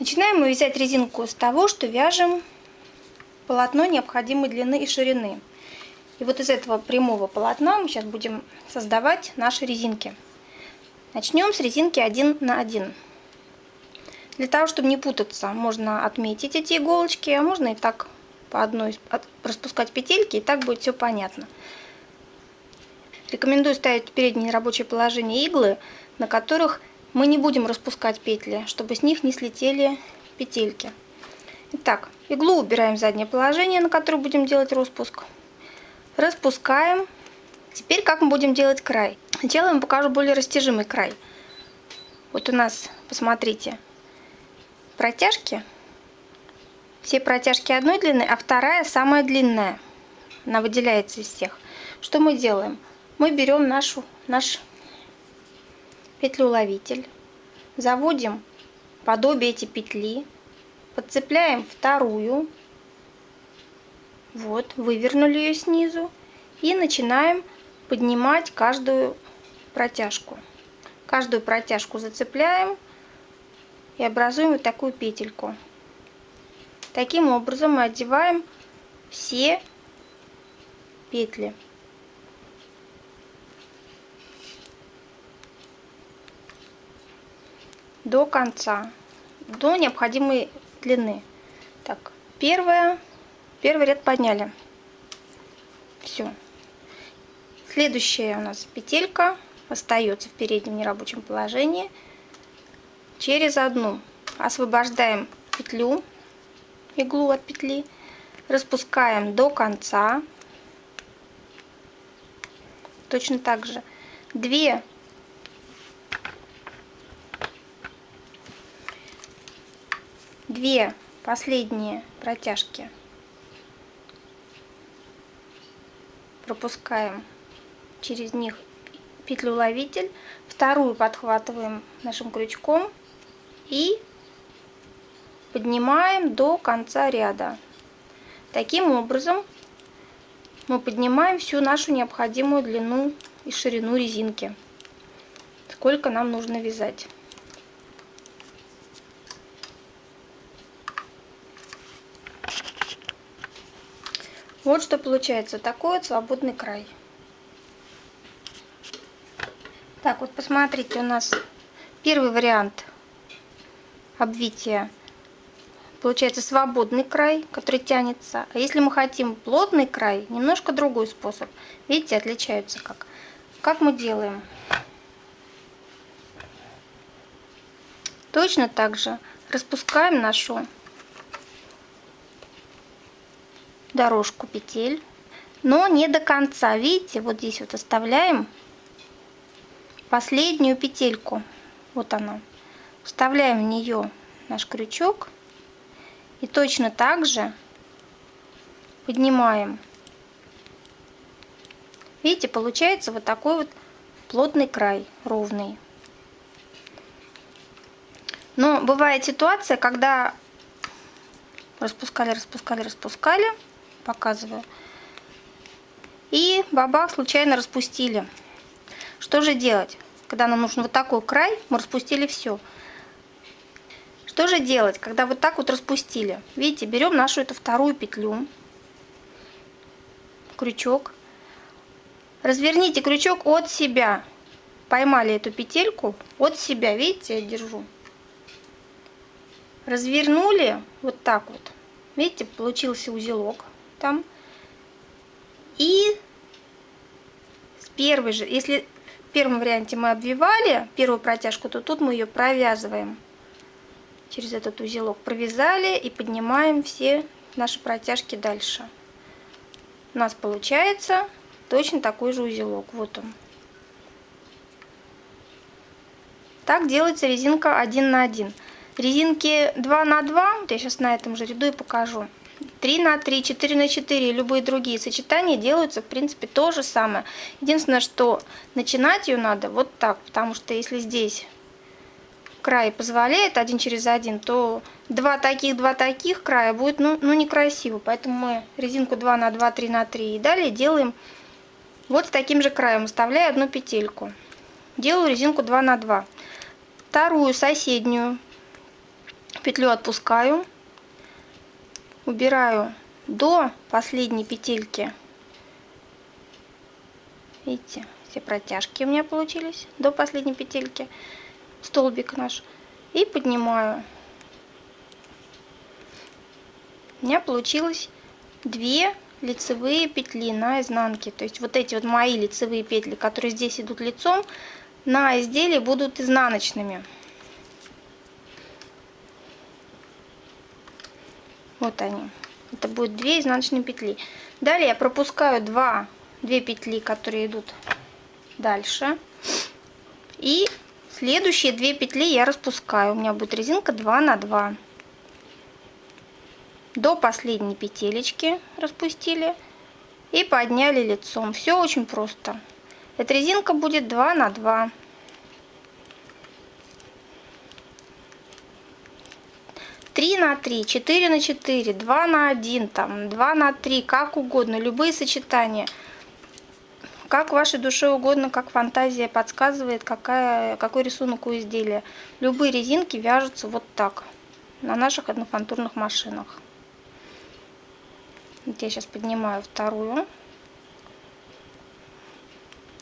Начинаем мы вязать резинку с того, что вяжем полотно необходимой длины и ширины. И вот из этого прямого полотна мы сейчас будем создавать наши резинки. Начнем с резинки 1 на 1. Для того, чтобы не путаться, можно отметить эти иголочки, а можно и так по одной распускать петельки, и так будет все понятно. Рекомендую ставить в переднее рабочее положение иглы, на которых мы не будем распускать петли, чтобы с них не слетели петельки. Итак, иглу убираем в заднее положение, на которое будем делать распуск. Распускаем. Теперь как мы будем делать край? Сначала я вам покажу более растяжимый край. Вот у нас, посмотрите, протяжки. Все протяжки одной длины, а вторая самая длинная. Она выделяется из всех. Что мы делаем? Мы берем нашу, наш петлю-ловитель, заводим подобие эти петли, подцепляем вторую, вот, вывернули ее снизу, и начинаем поднимать каждую протяжку. Каждую протяжку зацепляем и образуем вот такую петельку. Таким образом мы одеваем все петли. До конца, до необходимой длины. Так, первая, первый ряд подняли. Все. Следующая у нас петелька остается в переднем нерабочем положении. Через одну освобождаем петлю, иглу от петли, распускаем до конца. Точно так же две две последние протяжки. Пропускаем через них петлю ловитель. Вторую подхватываем нашим крючком и поднимаем до конца ряда. Таким образом мы поднимаем всю нашу необходимую длину и ширину резинки сколько нам нужно вязать Вот что получается, такой вот свободный край. Так, вот посмотрите, у нас первый вариант обвития. Получается свободный край, который тянется. А если мы хотим плотный край, немножко другой способ. Видите, отличаются как. Как мы делаем? Точно так же распускаем нашу дорожку петель, но не до конца. Видите, вот здесь вот оставляем последнюю петельку. Вот она. Вставляем в нее наш крючок и точно так же поднимаем. Видите, получается вот такой вот плотный край, ровный. Но бывает ситуация, когда распускали, распускали, распускали, показываю. И бабах случайно распустили. Что же делать? Когда нам нужен вот такой край, мы распустили все. Что же делать, когда вот так вот распустили? Видите, берем нашу эту вторую петлю, крючок. Разверните крючок от себя. Поймали эту петельку от себя, видите, я держу. Развернули вот так вот. Видите, получился узелок там. И с первой же, если в первом варианте мы обвивали первую протяжку, то тут мы ее провязываем через этот узелок. Провязали и поднимаем все наши протяжки дальше. У нас получается точно такой же узелок. Вот он. Так делается резинка 1 на 1. Резинки 2 на 2, вот я сейчас на этом же ряду и покажу. 3 на 3, 4 на 4 и любые другие сочетания делаются, в принципе, то же самое. Единственное, что начинать ее надо вот так, потому что если здесь край позволяет один через один, то два таких, два таких края будет ну, ну некрасиво. Поэтому мы резинку 2 на 2, 3 на 3 и далее делаем вот с таким же краем, оставляя одну петельку. Делаю резинку 2 на 2. Вторую соседнюю Петлю отпускаю. Убираю до последней петельки. Видите, все протяжки у меня получились до последней петельки. Столбик наш. И поднимаю. У меня получилось две лицевые петли на изнанке. То есть вот эти вот мои лицевые петли, которые здесь идут лицом, на изделии будут изнаночными. Вот они. Это будет 2 изнаночные петли. Далее я пропускаю 2, 2 петли, которые идут дальше. И следующие 2 петли я распускаю. У меня будет резинка 2 на 2 до последней петелечки распустили и подняли лицом. Все очень просто. Эта резинка будет 2 на 2. Три на три, четыре на четыре, два на один, там, два на три, как угодно, любые сочетания. Как вашей душе угодно, как фантазия подсказывает, какая, какой рисунок у изделия. Любые резинки вяжутся вот так на наших однофантурных машинах. Вот я сейчас поднимаю вторую.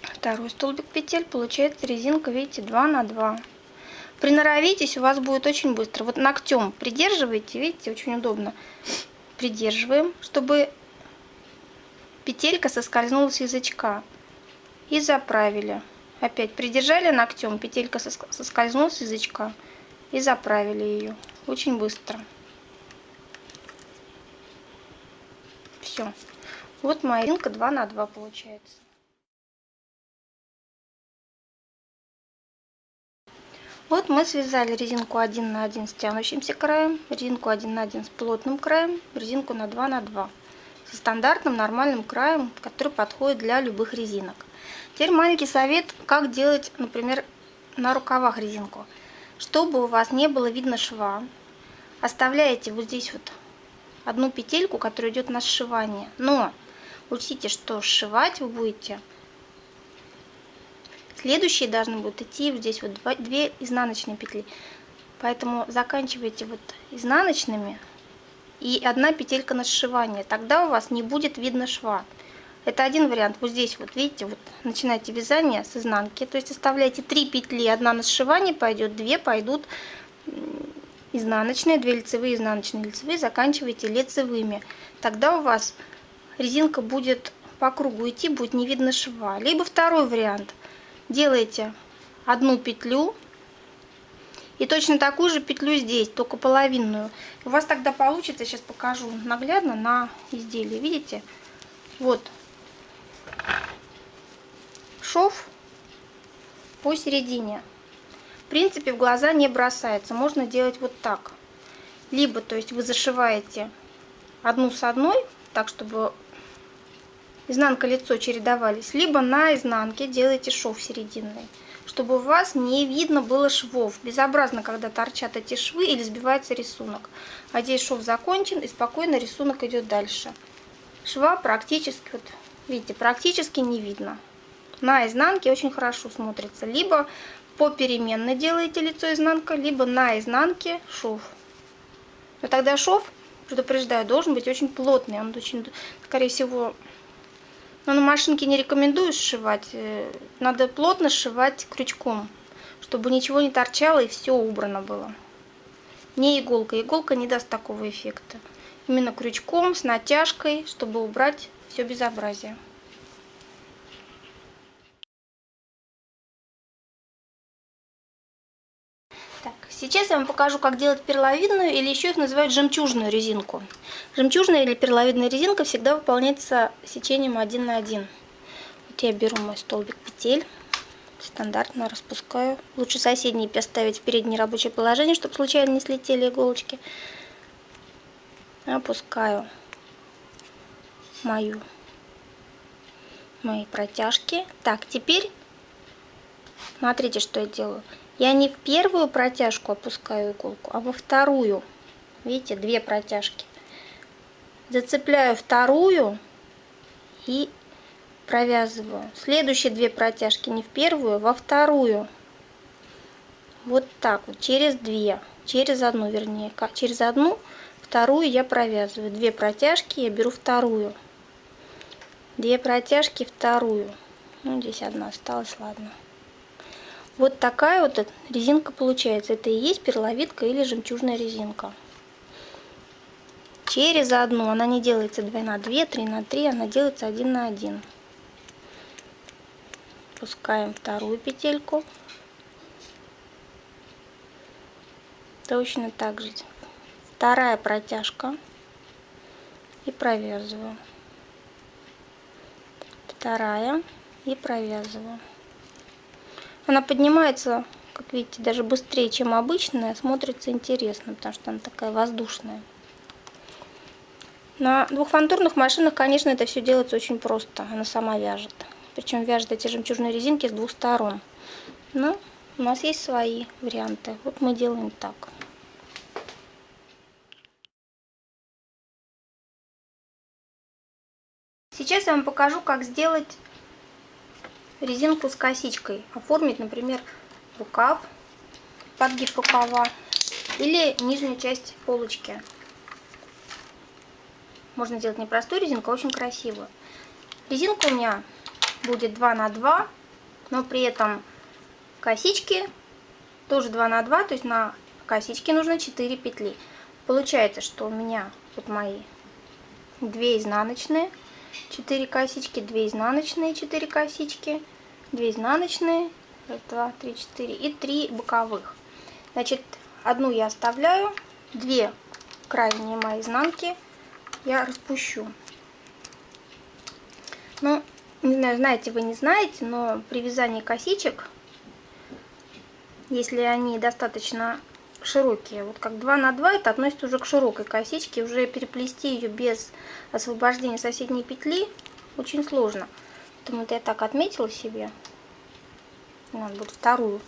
Второй столбик петель. Получается резинка, видите, 2 на 2. Приноровитесь, у вас будет очень быстро. Вот ногтем придерживайте, видите, очень удобно. Придерживаем, чтобы петелька соскользнула с язычка. И заправили. Опять придержали ногтем, петелька соскользнула с язычка. И заправили ее. Очень быстро. Все. Вот моя резинка 2 на 2 получается. Вот мы связали резинку 1 на 1 с тянущимся краем, резинку 1 на 1 с плотным краем, резинку на 2 на 2 со стандартным нормальным краем, который подходит для любых резинок. Теперь маленький совет, как делать, например, на рукавах резинку. Чтобы у вас не было видно шва, оставляете вот здесь вот одну петельку, которая идет на сшивание. Но учтите, что сшивать вы будете. Следующие должны будут идти вот здесь вот два, две изнаночные петли. Поэтому заканчивайте вот изнаночными и одна петелька на сшивание. Тогда у вас не будет видно шва. Это один вариант. Вот здесь вот, видите, вот начинайте вязание с изнанки. То есть оставляйте три петли, одна на сшивание пойдет, две пойдут изнаночные, 2 лицевые, изнаночные, лицевые, заканчиваете лицевыми. Тогда у вас резинка будет по кругу идти, будет не видно шва. Либо второй вариант. Делаете одну петлю и точно такую же петлю здесь, только половинную. У вас тогда получится, сейчас покажу наглядно на изделии, видите? Вот шов по середине в принципе в глаза не бросается. Можно делать вот так. Либо, то есть вы зашиваете одну с одной, так чтобы изнанка лицо чередовались, либо на изнанке делаете шов серединный, чтобы у вас не видно было швов. Безобразно, когда торчат эти швы или сбивается рисунок. А здесь шов закончен и спокойно рисунок идет дальше. Шва практически, вот видите, практически не видно. На изнанке очень хорошо смотрится. Либо попеременно делаете лицо изнанка, либо на изнанке шов. Но тогда шов, предупреждаю, должен быть очень плотный. Он очень, скорее всего, но на машинке не рекомендую сшивать. Э, надо плотно сшивать крючком, чтобы ничего не торчало и все убрано было. Не иголка. Иголка не даст такого эффекта. Именно крючком, с натяжкой, чтобы убрать все безобразие. Сейчас я вам покажу, как делать перловидную, или еще их называют жемчужную резинку. Жемчужная или перловидная резинка всегда выполняется сечением 1 на 1. Вот я беру мой столбик петель, стандартно распускаю. Лучше соседние поставить в переднее рабочее положение, чтобы случайно не слетели иголочки. Опускаю мою, мои протяжки. Так, теперь смотрите, что я делаю. Я не в первую протяжку опускаю иголку, а во вторую. Видите, две протяжки. Зацепляю вторую и провязываю. Следующие две протяжки не в первую, а во вторую. вот так вот через две через одну вернее через одну вторую я провязываю две протяжки я беру вторую две протяжки вторую ну здесь одна осталась ладно вот такая вот резинка получается. Это и есть перловидка или жемчужная резинка. Через одну. Она не делается 2 на 2 3 на 3 она делается 1 на 1 пускаем вторую петельку. Точно так же. Вторая протяжка. И провязываю. Вторая. И провязываю она поднимается как видите даже быстрее чем обычная смотрится интересно потому что она такая воздушная. На двухфантурных машинах конечно это все делается очень просто. Она сама вяжет. Причем вяжет эти жемчужные резинки с двух сторон. Но у нас есть свои варианты. Вот мы делаем так. Сейчас я вам покажу, как сделать резинку с косичкой. Оформить, например, рукав, подгиб рукава или нижнюю часть полочки. Можно сделать не простую резинку, а очень красивую. Резинка у меня будет 2 на 2, но при этом косички тоже 2 на 2, то есть на косички нужно 4 петли. Получается, что у меня вот мои 2 изнаночные, 4 косички, 2 изнаночные, 4 косички, 2 изнаночные, 1, 2, 3, 4 и 3 боковых. Значит, одну я оставляю, 2 крайние мои изнанки я распущу. Ну, не знаю, знаете вы, не знаете, но при вязании косичек, если они достаточно широкие. Вот как 2 на 2 это относится уже к широкой косичке. Уже переплести ее без освобождения соседней петли очень сложно. Поэтому это я так отметила себе. Надо будет вторую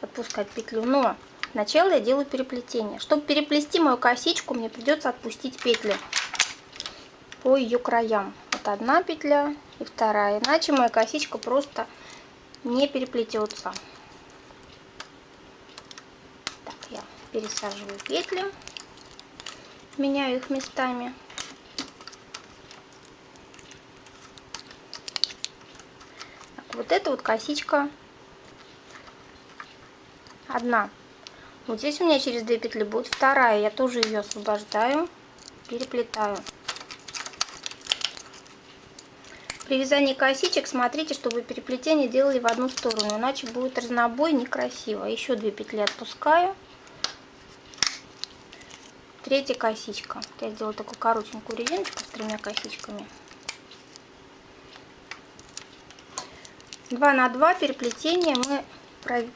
отпускать петлю. Но сначала я делаю переплетение. Чтобы переплести мою косичку, мне придется отпустить петли по ее краям. Вот одна петля и вторая. Иначе моя косичка просто не переплетется. Пересаживаю петли, меняю их местами. Так, вот эта вот косичка одна. Вот здесь у меня через две петли будет вторая, я тоже ее освобождаю, переплетаю. При вязании косичек смотрите, чтобы переплетение делали в одну сторону, иначе будет разнобой некрасиво. Еще две петли отпускаю третья косичка. Я сделала такую коротенькую резиночку с тремя косичками. 2 на 2 переплетения мы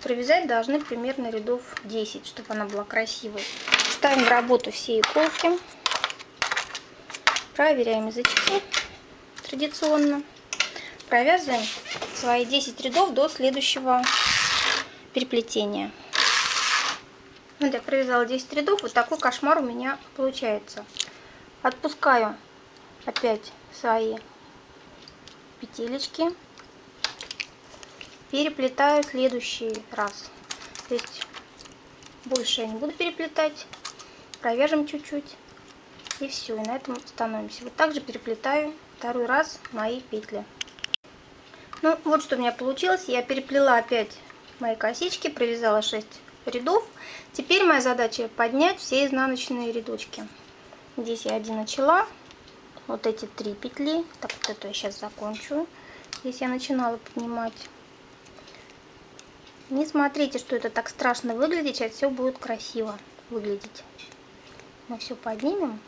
провязать должны примерно рядов 10, чтобы она была красивой. Ставим в работу все иголки. Проверяем язычки традиционно. Провязываем свои 10 рядов до следующего переплетения. Вот я провязала 10 рядов, вот такой кошмар у меня получается. Отпускаю опять свои петелечки, переплетаю следующий раз. То есть больше я не буду переплетать, провяжем чуть-чуть и все, и на этом становимся. Вот также переплетаю второй раз мои петли. Ну вот что у меня получилось, я переплела опять мои косички, провязала 6 рядов. Теперь моя задача поднять все изнаночные рядочки. Здесь я один начала. Вот эти три петли. Так, вот эту я сейчас закончу. Здесь я начинала поднимать. Не смотрите, что это так страшно выглядит. Сейчас все будет красиво выглядеть. Мы все поднимем.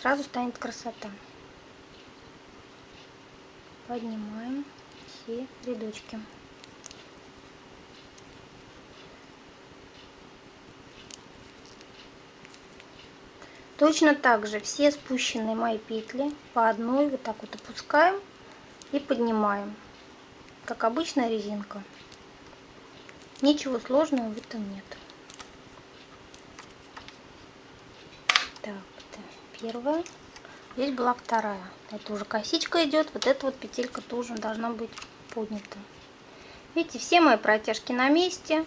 Сразу станет красота. Поднимаем все рядочки. Точно так же все спущенные мои петли по одной вот так вот опускаем и поднимаем, как обычная резинка. Ничего сложного в этом нет. Так, это первая. Здесь была вторая. Это уже косичка идет. Вот эта вот петелька тоже должна быть поднята. Видите, все мои протяжки на месте.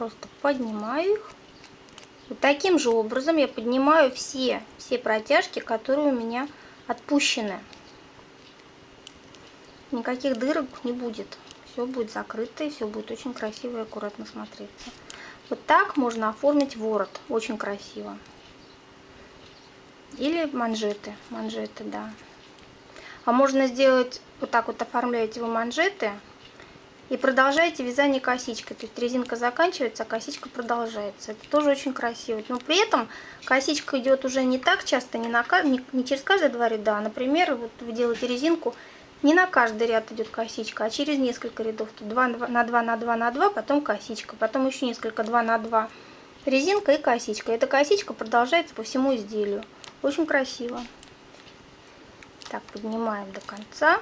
Просто поднимаю их. Вот таким же образом я поднимаю все, все протяжки, которые у меня отпущены. Никаких дырок не будет. Все будет закрыто и все будет очень красиво и аккуратно смотреться. Вот так можно оформить ворот. Очень красиво. Или манжеты. Манжеты, да. А можно сделать, вот так вот оформляете вы манжеты и продолжаете вязание косичкой. То есть резинка заканчивается, а косичка продолжается. Это тоже очень красиво. Но при этом косичка идет уже не так часто, не, на, не, не через каждые два ряда. А, например, вот вы делаете резинку, не на каждый ряд идет косичка, а через несколько рядов. Тут 2 на 2 на 2 на 2, потом косичка, потом еще несколько 2 на 2 резинка и косичка. Эта косичка продолжается по всему изделию. Очень красиво. Так, поднимаем до конца.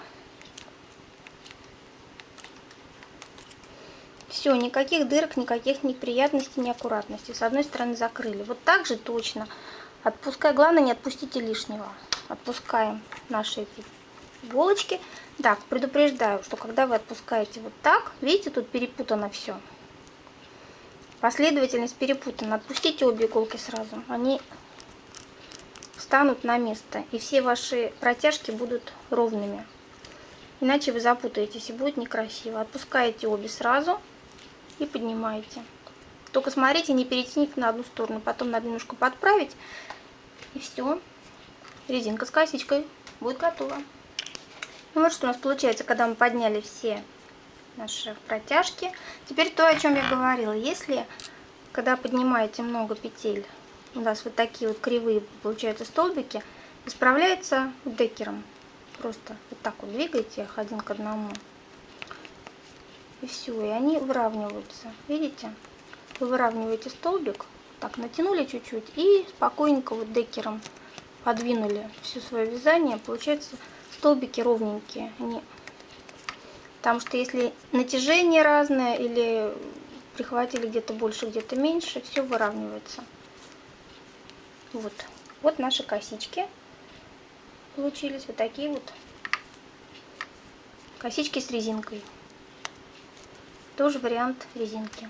Все, никаких дырок, никаких неприятностей, неаккуратностей. С одной стороны закрыли. Вот так же точно. Отпускай, главное не отпустите лишнего. Отпускаем наши эти иголочки. Так, предупреждаю, что когда вы отпускаете вот так, видите, тут перепутано все. Последовательность перепутана. Отпустите обе иголки сразу. Они встанут на место. И все ваши протяжки будут ровными. Иначе вы запутаетесь и будет некрасиво. Отпускаете обе сразу и поднимаете. Только смотрите, не перетяните на одну сторону. Потом надо немножко подправить. И все. Резинка с косичкой будет готова. Ну вот что у нас получается, когда мы подняли все наши протяжки. Теперь то, о чем я говорила. Если, когда поднимаете много петель, у нас вот такие вот кривые получаются столбики, исправляется декером. Просто вот так вот двигаете их один к одному. И все, и они выравниваются. Видите? Вы выравниваете столбик, так натянули чуть-чуть и спокойненько вот декером подвинули все свое вязание. Получается столбики ровненькие. Они... Потому что если натяжение разное или прихватили где-то больше, где-то меньше, все выравнивается. Вот. Вот наши косички получились. Вот такие вот косички с резинкой. Тоже вариант резинки.